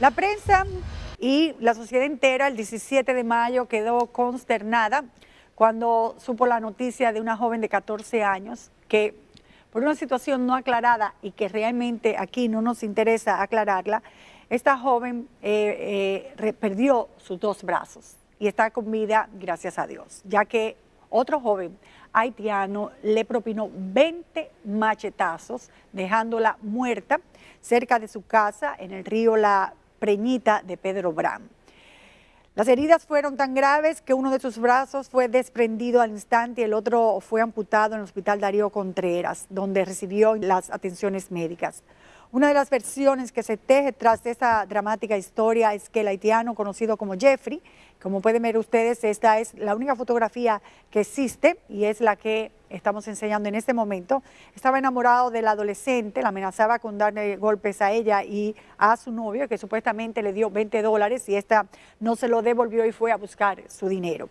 La prensa y la sociedad entera el 17 de mayo quedó consternada cuando supo la noticia de una joven de 14 años que por una situación no aclarada y que realmente aquí no nos interesa aclararla, esta joven eh, eh, perdió sus dos brazos y está con vida, gracias a Dios, ya que otro joven haitiano le propinó 20 machetazos, dejándola muerta cerca de su casa en el río La Preñita de Pedro Bram. Las heridas fueron tan graves que uno de sus brazos fue desprendido al instante y el otro fue amputado en el hospital Darío Contreras, donde recibió las atenciones médicas. Una de las versiones que se teje tras esta dramática historia es que el haitiano conocido como Jeffrey, como pueden ver ustedes, esta es la única fotografía que existe y es la que estamos enseñando en este momento. Estaba enamorado del adolescente, la amenazaba con darle golpes a ella y a su novio, que supuestamente le dio 20 dólares y esta no se lo devolvió y fue a buscar su dinero.